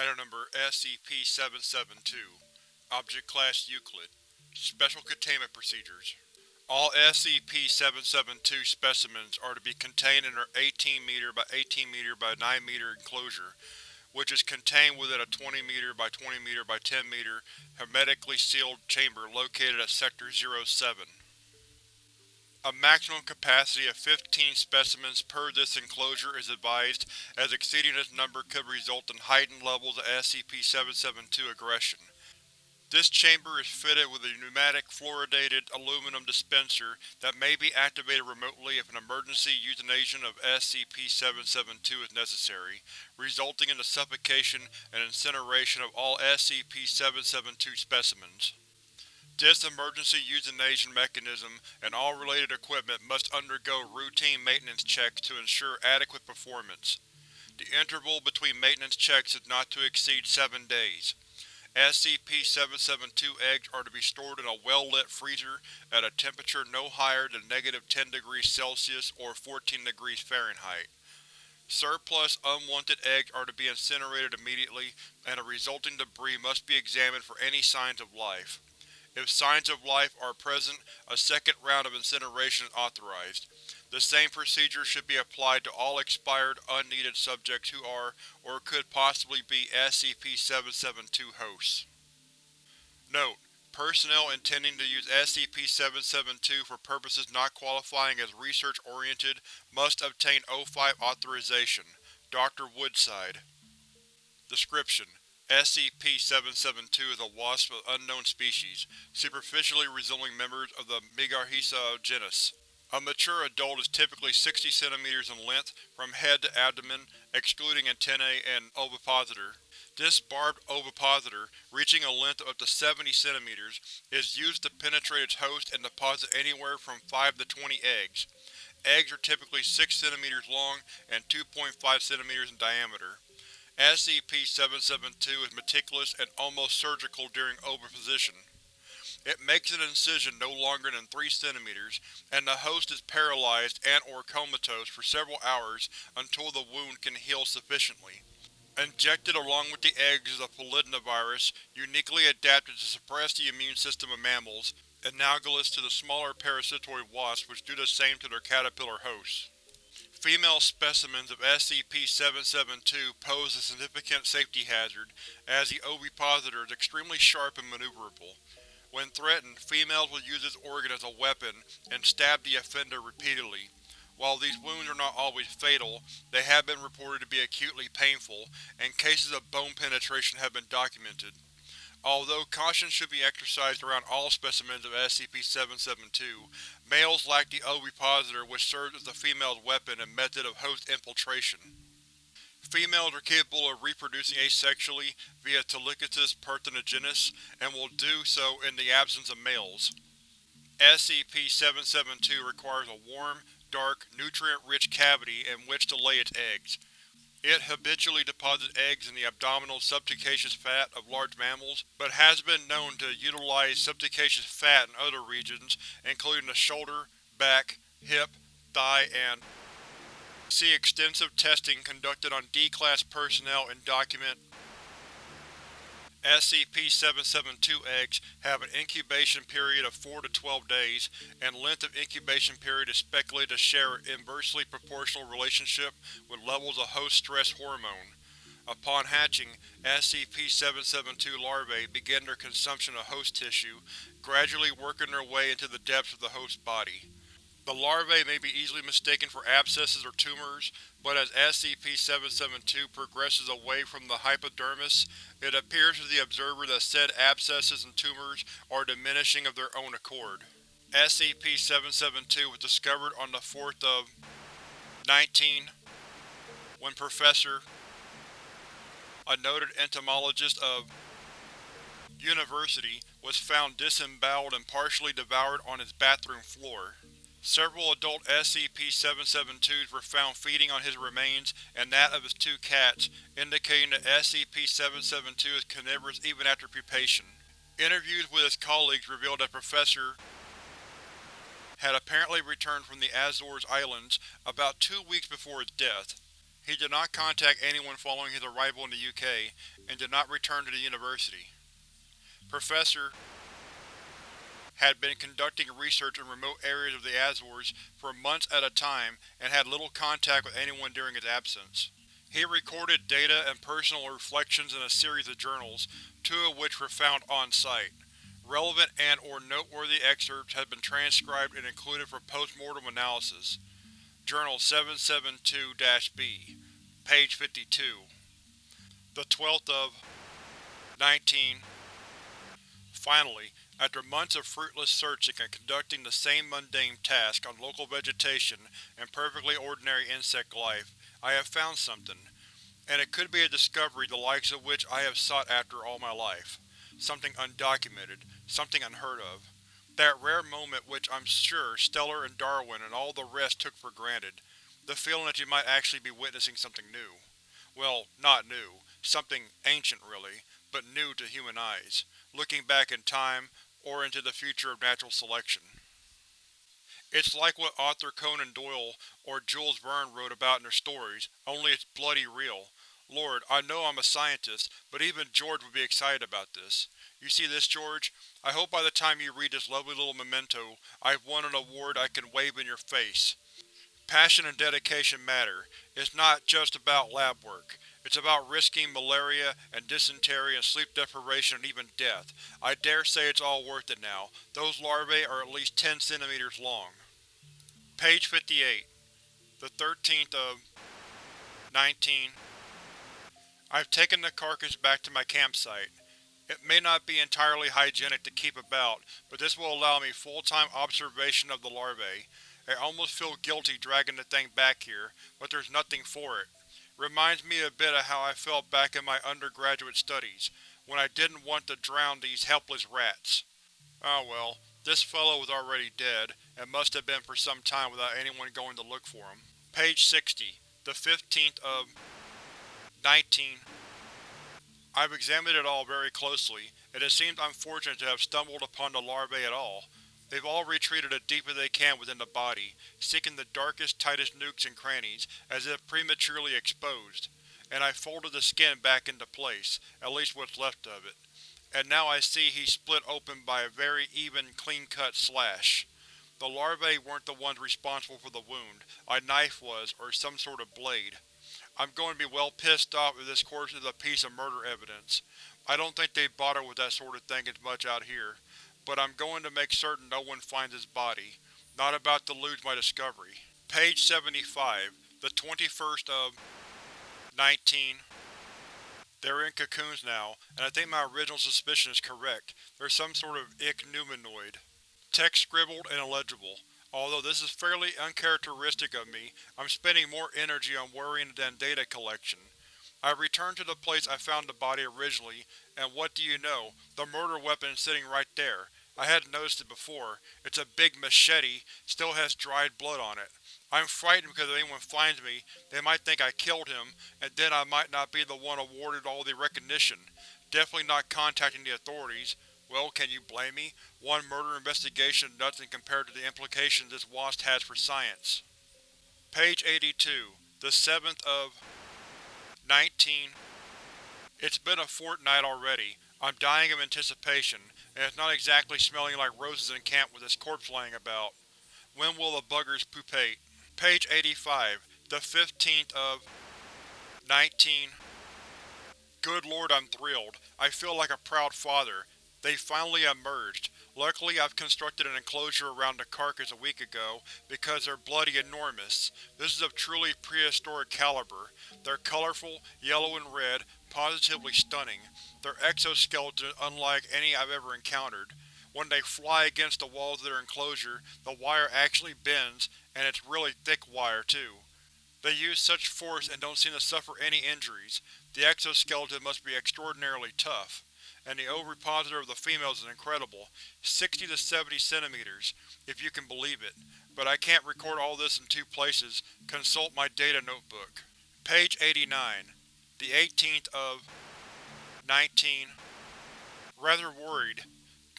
Item Number SCP-772 Object Class Euclid Special Containment Procedures All SCP-772 specimens are to be contained in their 18 m by 18 m by 9 m enclosure, which is contained within a 20 m by 20 m by 10 m hermetically sealed chamber located at Sector 07. A maximum capacity of 15 specimens per this enclosure is advised, as exceeding this number could result in heightened levels of SCP-772 aggression. This chamber is fitted with a pneumatic fluoridated aluminum dispenser that may be activated remotely if an emergency euthanasia of SCP-772 is necessary, resulting in the suffocation and incineration of all SCP-772 specimens. This emergency euthanasia mechanism and all related equipment must undergo routine maintenance checks to ensure adequate performance. The interval between maintenance checks is not to exceed seven days. SCP-772 eggs are to be stored in a well-lit freezer at a temperature no higher than negative 10 degrees Celsius or 14 degrees Fahrenheit. Surplus, unwanted eggs are to be incinerated immediately, and the resulting debris must be examined for any signs of life. If signs of life are present, a second round of incineration is authorized. The same procedure should be applied to all expired, unneeded subjects who are, or could possibly be, SCP-772 hosts. Note: Personnel intending to use SCP-772 for purposes not qualifying as research-oriented must obtain O5 authorization. Dr. Woodside Description: SCP-772 is a wasp of unknown species, superficially resembling members of the Megarhyssa genus. A mature adult is typically 60 cm in length from head to abdomen, excluding antennae and ovipositor. This barbed ovipositor, reaching a length of up to 70 cm, is used to penetrate its host and deposit anywhere from 5 to 20 eggs. Eggs are typically 6 cm long and 2.5 cm in diameter. SCP-772 is meticulous and almost surgical during oviposition. It makes an incision no longer than 3 cm, and the host is paralyzed and or comatose for several hours until the wound can heal sufficiently. Injected along with the eggs is a polydnavirus uniquely adapted to suppress the immune system of mammals, analogous to the smaller parasitoid wasps which do the same to their caterpillar hosts. Female specimens of SCP-772 pose a significant safety hazard, as the ovipositor is extremely sharp and maneuverable. When threatened, females will use this organ as a weapon and stab the offender repeatedly. While these wounds are not always fatal, they have been reported to be acutely painful, and cases of bone penetration have been documented. Although caution should be exercised around all specimens of SCP-772, males lack the ovipositor which serves as the female's weapon and method of host infiltration. Females are capable of reproducing asexually via thelytokous parthenogenesis, and will do so in the absence of males. SCP-772 requires a warm, dark, nutrient-rich cavity in which to lay its eggs. It habitually deposits eggs in the abdominal subcutaneous fat of large mammals, but has been known to utilize subcutaneous fat in other regions, including the shoulder, back, hip, thigh, and See extensive testing conducted on D-Class personnel and document SCP-772 eggs have an incubation period of 4 to 12 days, and length of incubation period is speculated to share an inversely proportional relationship with levels of host stress hormone. Upon hatching, SCP-772 larvae begin their consumption of host tissue, gradually working their way into the depths of the host body. The larvae may be easily mistaken for abscesses or tumors, but as SCP-772 progresses away from the hypodermis, it appears to the observer that said abscesses and tumors are diminishing of their own accord. SCP-772 was discovered on the 4th of 19 when Professor, a noted entomologist of University, was found disemboweled and partially devoured on his bathroom floor. Several adult SCP-772s were found feeding on his remains and that of his two cats, indicating that SCP-772 is carnivorous even after pupation. Interviews with his colleagues revealed that Professor had apparently returned from the Azores Islands about two weeks before his death. He did not contact anyone following his arrival in the UK, and did not return to the university. Professor had been conducting research in remote areas of the Azores for months at a time and had little contact with anyone during his absence. He recorded data and personal reflections in a series of journals, two of which were found on-site. Relevant and or noteworthy excerpts have been transcribed and included for post-mortem analysis. Journal 772-B, page 52. The 12th of 19 Finally, after months of fruitless searching and conducting the same mundane task on local vegetation and perfectly ordinary insect life, I have found something. And it could be a discovery the likes of which I have sought after all my life. Something undocumented, something unheard of. That rare moment which I'm sure Stellar and Darwin and all the rest took for granted. The feeling that you might actually be witnessing something new. Well, not new. Something ancient, really, but new to human eyes, looking back in time, or into the future of natural selection. It's like what Arthur Conan Doyle or Jules Verne wrote about in their stories, only it's bloody real. Lord, I know I'm a scientist, but even George would be excited about this. You see this, George? I hope by the time you read this lovely little memento, I've won an award I can wave in your face. Passion and dedication matter. It's not just about lab work. It's about risking malaria and dysentery and sleep deprivation and even death. I dare say it's all worth it now. Those larvae are at least 10 centimeters long. Page 58. The 13th of 19 I've taken the carcass back to my campsite. It may not be entirely hygienic to keep about, but this will allow me full-time observation of the larvae. I almost feel guilty dragging the thing back here, but there's nothing for it. Reminds me a bit of how I felt back in my undergraduate studies, when I didn't want to drown these helpless rats. Ah well, this fellow was already dead, and must have been for some time without anyone going to look for him. Page 60. The 15th of 19 I've examined it all very closely, and it seems unfortunate to have stumbled upon the larvae at all. They've all retreated as deep as they can within the body, seeking the darkest, tightest nooks and crannies, as if prematurely exposed. And I folded the skin back into place, at least what's left of it. And now I see he's split open by a very even, clean-cut slash. The larvae weren't the ones responsible for the wound, a knife was, or some sort of blade. I'm going to be well pissed off if this corpse is a piece of murder evidence. I don't think they bother with that sort of thing as much out here but I'm going to make certain no one finds his body. Not about to lose my discovery. Page 75, the 21st of 19. They're in cocoons now, and I think my original suspicion is correct. They're some sort of ichneumonoid. Text scribbled and illegible. Although this is fairly uncharacteristic of me, I'm spending more energy on worrying than data collection. I returned to the place I found the body originally, and what do you know, the murder weapon is sitting right there. I hadn't noticed it before. It's a big machete, still has dried blood on it. I'm frightened because if anyone finds me, they might think I killed him, and then I might not be the one awarded all the recognition. Definitely not contacting the authorities. Well, can you blame me? One murder investigation is nothing compared to the implications this WASP has for science. Page 82. The 7th of 19 It's been a fortnight already. I'm dying of anticipation, and it's not exactly smelling like roses in camp with this corpse laying about. When will the buggers pupate? Page 85, the 15th of 19 Good lord, I'm thrilled. I feel like a proud father. They finally emerged. Luckily I've constructed an enclosure around the carcass a week ago, because they're bloody enormous. This is of truly prehistoric caliber. They're colorful, yellow and red, positively stunning. Their exoskeleton is unlike any I've ever encountered. When they fly against the walls of their enclosure, the wire actually bends, and it's really thick wire, too. They use such force and don't seem to suffer any injuries. The exoskeleton must be extraordinarily tough and the ovipositor of the females is incredible, 60 to 70 centimeters, if you can believe it, but I can't record all this in two places, consult my data notebook. Page 89. The 18th of 19 Rather worried.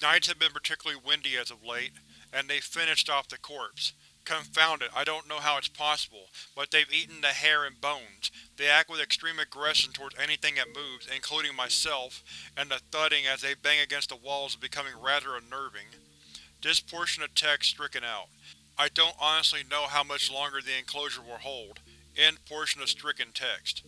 Nights have been particularly windy as of late, and they finished off the corpse. Confound it, I don't know how it's possible, but they've eaten the hair and bones. They act with extreme aggression towards anything that moves, including myself, and the thudding as they bang against the walls is becoming rather unnerving. This portion of text stricken out. I don't honestly know how much longer the enclosure will hold. End portion of stricken text.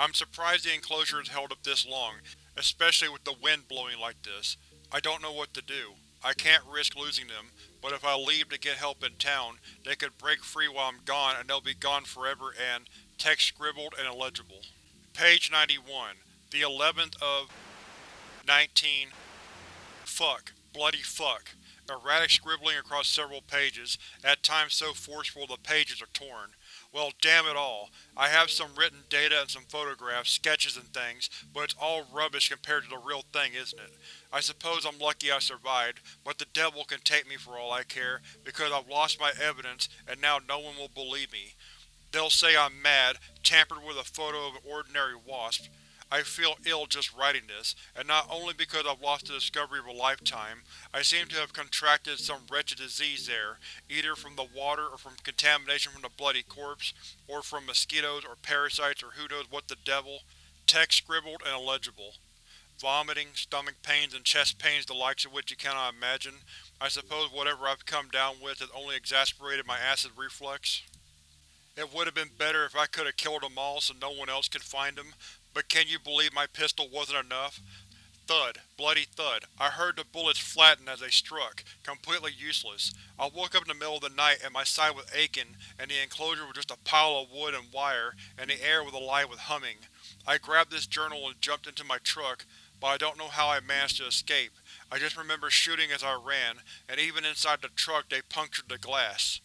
I'm surprised the enclosure has held up this long, especially with the wind blowing like this. I don't know what to do. I can't risk losing them, but if I leave to get help in town, they could break free while I'm gone and they'll be gone forever and… text scribbled and illegible. Page 91. The 11th of… 19… Fuck. Bloody fuck. Erratic scribbling across several pages, at times so forceful the pages are torn. Well, damn it all. I have some written data and some photographs, sketches and things, but it's all rubbish compared to the real thing, isn't it? I suppose I'm lucky I survived, but the devil can take me for all I care, because I've lost my evidence and now no one will believe me. They'll say I'm mad, tampered with a photo of an ordinary wasp. I feel ill just writing this, and not only because I've lost the discovery of a lifetime, I seem to have contracted some wretched disease there, either from the water or from contamination from the bloody corpse, or from mosquitoes or parasites or who knows what the devil. Text scribbled and illegible. Vomiting, stomach pains, and chest pains the likes of which you cannot imagine. I suppose whatever I've come down with has only exasperated my acid reflux. It would have been better if I could have killed them all so no one else could find them, but can you believe my pistol wasn't enough? Thud. Bloody thud. I heard the bullets flatten as they struck. Completely useless. I woke up in the middle of the night and my side was aching, and the enclosure was just a pile of wood and wire, and the air was alive with humming. I grabbed this journal and jumped into my truck, but I don't know how I managed to escape. I just remember shooting as I ran, and even inside the truck they punctured the glass.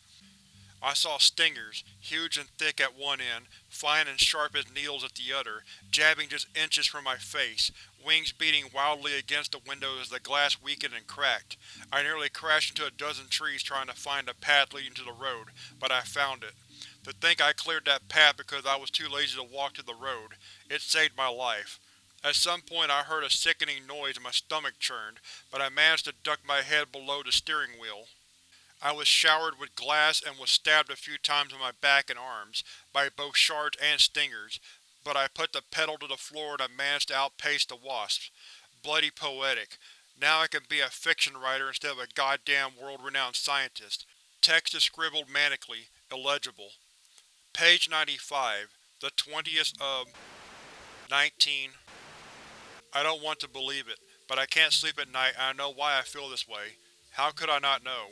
I saw stingers, huge and thick at one end, fine and sharp as needles at the other, jabbing just inches from my face, wings beating wildly against the window as the glass weakened and cracked. I nearly crashed into a dozen trees trying to find a path leading to the road, but I found it. To think I cleared that path because I was too lazy to walk to the road. It saved my life. At some point I heard a sickening noise and my stomach churned, but I managed to duck my head below the steering wheel. I was showered with glass and was stabbed a few times on my back and arms, by both shards and stingers, but I put the pedal to the floor and I managed to outpace the wasps. Bloody poetic. Now I can be a fiction writer instead of a goddamn world-renowned scientist. Text is scribbled manically, illegible. Page 95. The 20th of… 19. I don't want to believe it, but I can't sleep at night and I know why I feel this way. How could I not know?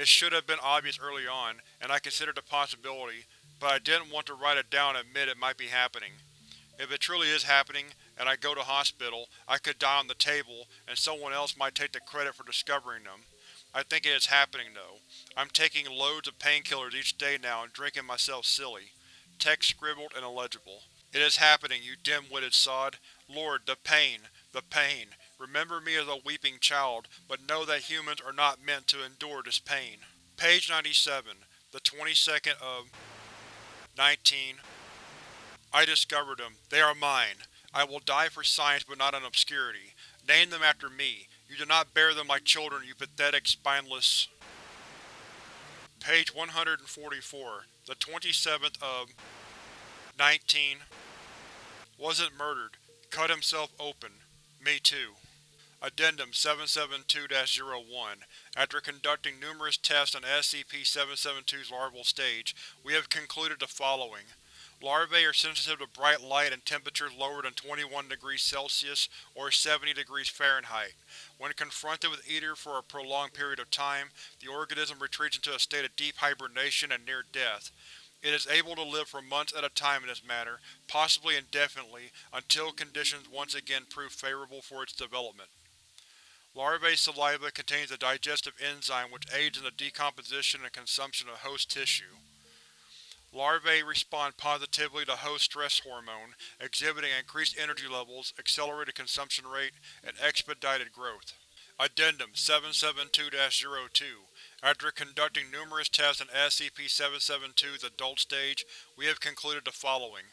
It should have been obvious early on, and I considered the possibility, but I didn't want to write it down and admit it might be happening. If it truly is happening, and I go to hospital, I could die on the table, and someone else might take the credit for discovering them. I think it is happening, though. I'm taking loads of painkillers each day now and drinking myself silly. Text scribbled and illegible. It is happening, you dim-witted sod. Lord, the pain, the pain. Remember me as a weeping child, but know that humans are not meant to endure this pain. Page 97. The 22nd of… 19. I discovered them. They are mine. I will die for science but not in obscurity. Name them after me. You do not bear them like children, you pathetic, spineless… Page 144. The 27th of… 19. Wasn't murdered. Cut himself open. Me too. Addendum 772-01 After conducting numerous tests on SCP-772's larval stage, we have concluded the following. Larvae are sensitive to bright light and temperatures lower than 21 degrees Celsius or 70 degrees Fahrenheit. When confronted with either for a prolonged period of time, the organism retreats into a state of deep hibernation and near death. It is able to live for months at a time in this manner, possibly indefinitely, until conditions once again prove favorable for its development. Larvae saliva contains a digestive enzyme which aids in the decomposition and consumption of host tissue. Larvae respond positively to host stress hormone, exhibiting increased energy levels, accelerated consumption rate, and expedited growth. Addendum 772-02 After conducting numerous tests on SCP-772's adult stage, we have concluded the following.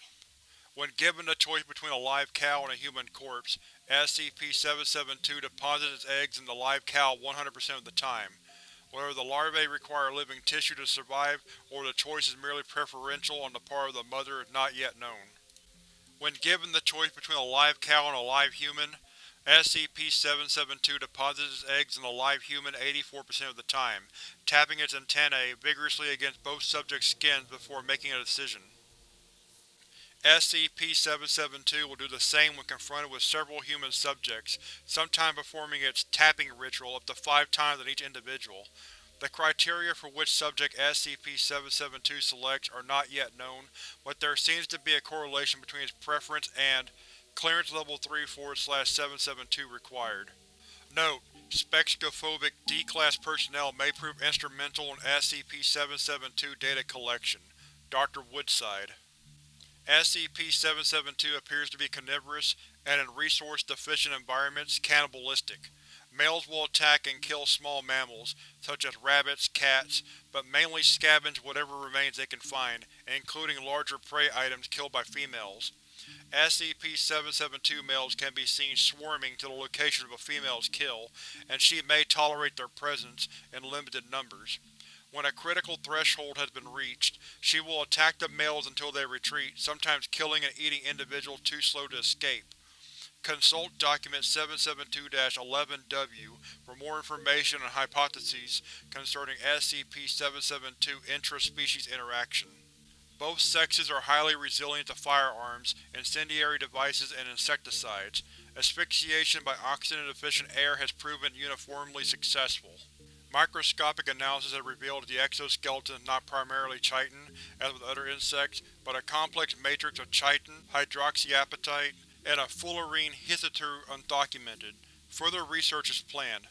When given the choice between a live cow and a human corpse, SCP-772 deposits its eggs in the live cow 100% of the time. whether the larvae require living tissue to survive or the choice is merely preferential on the part of the mother is not yet known. When given the choice between a live cow and a live human, SCP-772 deposits its eggs in a live human 84% of the time, tapping its antennae vigorously against both subjects' skins before making a decision. SCP-772 will do the same when confronted with several human subjects, sometimes performing its tapping ritual up to five times on each individual. The criteria for which subject SCP-772 selects are not yet known, but there seems to be a correlation between its preference and Clearance Level 3 772 required. Note: Spheksophobic D-Class personnel may prove instrumental in SCP-772 data collection. Dr. Woodside SCP-772 appears to be carnivorous, and in resource-deficient environments, cannibalistic. Males will attack and kill small mammals, such as rabbits, cats, but mainly scavenge whatever remains they can find, including larger prey items killed by females. SCP-772 males can be seen swarming to the location of a female's kill, and she may tolerate their presence in limited numbers. When a critical threshold has been reached, she will attack the males until they retreat, sometimes killing and eating individuals too slow to escape. Consult Document 772-11-W for more information and hypotheses concerning SCP-772 intra-species interaction. Both sexes are highly resilient to firearms, incendiary devices, and insecticides. Asphyxiation by oxygen-deficient air has proven uniformly successful. Microscopic analysis has revealed that the exoskeleton is not primarily chitin, as with other insects, but a complex matrix of chitin, hydroxyapatite, and a fullerene hitherto undocumented. Further research is planned.